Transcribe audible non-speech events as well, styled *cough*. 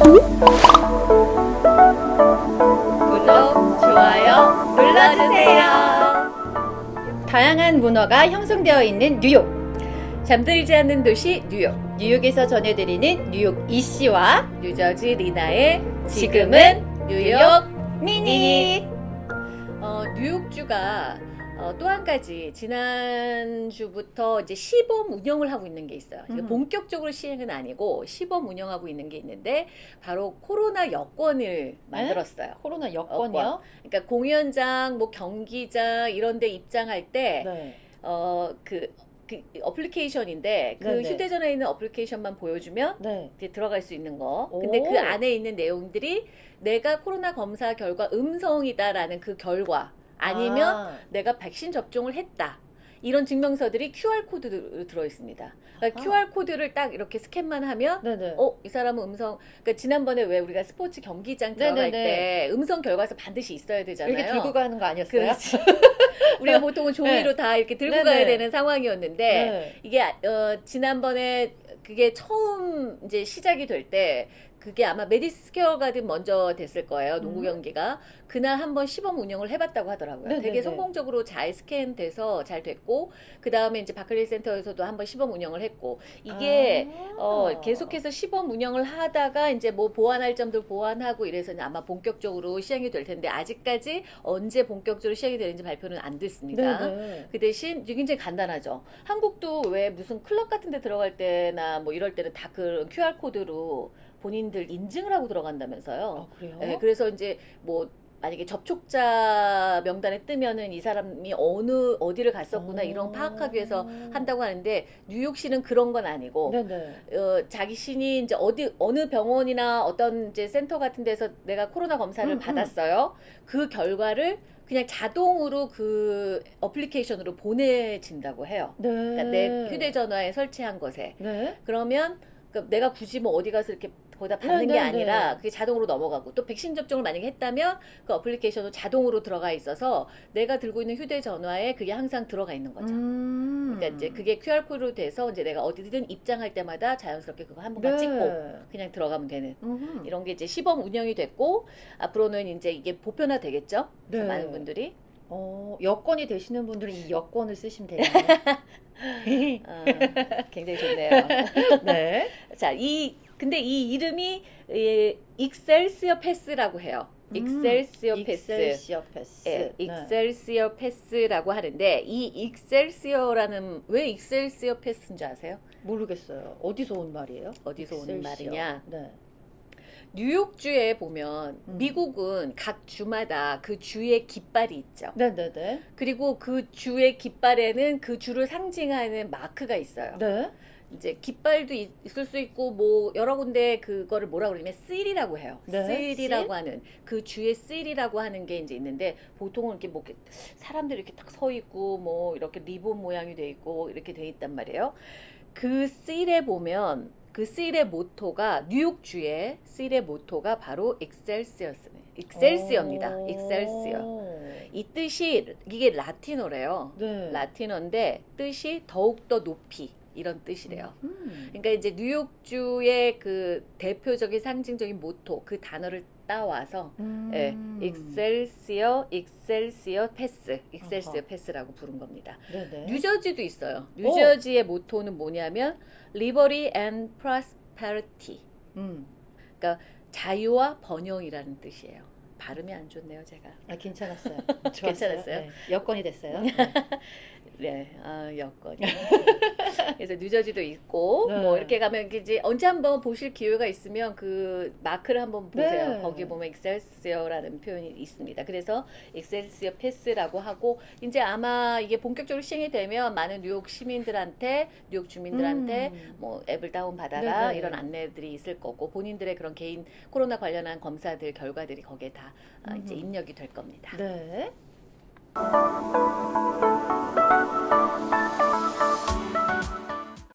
구독, 좋아요 눌러주세요. 다양한 문화가 형성되어 있는 뉴욕. 잠들지 않는 도시 뉴욕. 뉴욕에서 전해드리는 뉴욕 이씨와 뉴저지 리나의 지금은 뉴욕 미니. 어, 뉴욕주가 어, 또 한 가지 지난주부터 이제 시범 운영을 하고 있는 게 있어요. 음. 본격적으로 시행은 아니고 시범 운영하고 있는 게 있는데 바로 코로나 여권을 만들었어요. 코로나 여권이요? 그러니까 공연장, 뭐 경기장 이런 데 입장할 때 네. 어, 그, 그 어플리케이션인데 그 네네. 휴대전화에 있는 어플리케이션만 보여주면 네. 이제 들어갈 수 있는 거. 근데 오. 그 안에 있는 내용들이 내가 코로나 검사 결과 음성이다라는 그 결과 아니면 아, 내가 백신 접종을 했다. 이런 증명서들이 QR 코드로 들어 있습니다. 그러니까 아하. QR 코드를 딱 이렇게 스캔만 하면 네네. 어, 이 사람은 음성, 그러니까 지난번에 왜 우리가 스포츠 경기장 들어갈 네네네. 때 음성 결과서 반드시 있어야 되잖아요. 이렇게 들고 가는 거 아니었어요? 그렇지. *laughs* 우리가 보통은 종이로 다 이렇게 들고 네네. 가야 되는 상황이었는데 네. 이게 어, 지난번에 그게 처음 이제 시작이 될 때 그게 아마 매디슨 스퀘어 가든 먼저 됐을 거예요. 농구 음. 경기가 그날 한번 시범 운영을 해봤다고 하더라고요. 네네네. 되게 성공적으로 잘 스캔돼서 잘 됐고 그 다음에 이제 바클리 센터에서도 한번 시범 운영을 했고 이게 아. 어, 계속해서 시범 운영을 하다가 이제 뭐 보완할 점들 보완하고 이래서 아마 본격적으로 시행이 될 텐데 아직까지 언제 본격적으로 시행이 되는지 발표는 안 됐습니다. 네네. 그 대신 굉장히 간단하죠. 한국도 왜 무슨 클럽 같은 데 들어갈 때나 뭐 이럴 때는 다그 QR 코드로 본인들 인증을 하고 들어간다면서요. 아, 그래요? 네, 그래서 이제 뭐 만약에 접촉자 명단에 뜨면은 이 사람이 어느 어디를 갔었구나 이런 어. 파악하기 위해서 한다고 하는데 뉴욕시는 그런 건 아니고 네네. 어, 자기 신이 이제 어디 어느 병원이나 어떤 이제 센터 같은 데서 내가 코로나 검사를 음, 음. 받았어요. 그 결과를 그냥 자동으로 그 어플리케이션으로 보내진다고 해요. 네. 그러니까 내 휴대전화에 설치한 것에 네. 그러면 그러니까 내가 굳이 뭐 어디 가서 이렇게 거기다 받는 네, 게 네, 아니라 네. 그게 자동으로 넘어가고 또 백신 접종을 만약에 했다면 그 어플리케이션으로 자동으로 들어가 있어서 내가 들고 있는 휴대전화에 그게 항상 들어가 있는 거죠. 음. 그러니까 이제 그게 QR 코드로 돼서 이제 내가 어디든 입장할 때마다 자연스럽게 그거 한 번만 네. 찍고 그냥 들어가면 되는 음흠. 이런 게 이제 시범 운영이 됐고 앞으로는 이제 이게 보편화 되겠죠. 네. 많은 분들이 어, 여권이 되시는 분들은 이 여권을 쓰시면 되나요? 어, *laughs* 굉장히 좋네요. *laughs* 네. 자, 이 근데 이 이름이 예, Excelsior Pass라고 해요. Excelsior Pass. 음, Excelsior Pass. 예, 네. Excelsior Pass라고 하는데 이 Excelsior라는 왜 Excelsior Pass인 줄 아세요? 모르겠어요. 어디서 온 말이에요? 어디서 Excelsior. 말이냐? 네. 뉴욕주에 보면 음. 미국은 각 주마다 그 주의 깃발이 있죠. 네네네. 그리고 그 주의 깃발에는 그 주를 상징하는 마크가 있어요. 네. 이제 깃발도 있- 있을 수 있고 뭐 여러 군데 그거를 뭐라 그러냐면 씰이라고 해요. 네, 씰? 하는 그 주의 씰이라고 하는 게 이제 있는데 보통은 이렇게 뭐 사람들이 이렇게 딱 서 있고 뭐 이렇게 리본 모양이 돼 있고 이렇게 돼 있단 말이에요. 그 씰에 보면 그 씰의 모토가 뉴욕 주의 씰의 모토가 바로 익셀시어스네. 익셀시어입니다. 오. 익셀시어. 이 뜻이 이게 라틴어래요. 네. 라틴어인데 뜻이 더욱 더 높이 이런 뜻이래요. 음. 그러니까 이제 뉴욕주의 그 대표적인 상징적인 모토 그 단어를 따와서 음. 예, Excelsior, Excelsior Pass, Excelsior 아하. Pass라고 부른 겁니다. 네네. 뉴저지도 있어요. 뉴저지의 모토는 뭐냐면 liberty and prosperity. 음. 자유와 번영이라는 뜻이에요. 발음이 안 좋네요, 제가. 아, 괜찮았어요. *laughs* 괜찮았어요? 네. 여건이 됐어요. 네. *laughs* 네, 아, 여건이. *laughs* 그래서 뉴저지도 있고, 네. 뭐, 이렇게 가면 이제 언제 한번 보실 기회가 있으면 그 마크를 한번 보세요. 네. 거기 보면 Excelsior라는 표현이 있습니다. 그래서 익셀시어 패스라고 하고, 이제 아마 이게 본격적으로 시행이 되면 많은 뉴욕 시민들한테, 뉴욕 주민들한테 음. 뭐 앱을 다운 받아라 네네. 이런 안내들이 있을 거고, 본인들의 그런 개인 코로나 관련한 검사들 결과들이 거기에 다 아, 이제 음흠. 입력이 될 겁니다. 네. うん。